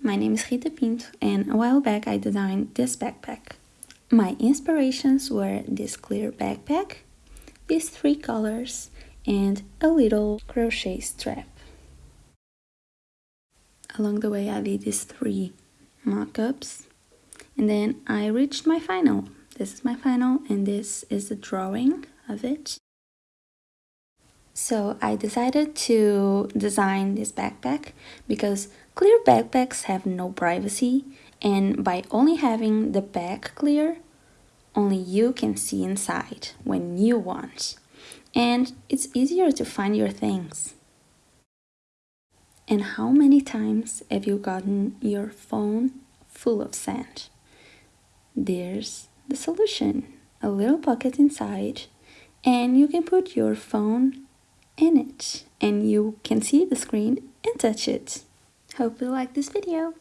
my name is Rita Pinto and a while back I designed this backpack. My inspirations were this clear backpack, these three colors, and a little crochet strap. Along the way I did these three mock-ups and then I reached my final. This is my final and this is the drawing of it. So I decided to design this backpack because clear backpacks have no privacy and by only having the back clear, only you can see inside when you want. And it's easier to find your things. And how many times have you gotten your phone full of sand? There's the solution. A little pocket inside and you can put your phone in it and you can see the screen and touch it. Hope you like this video.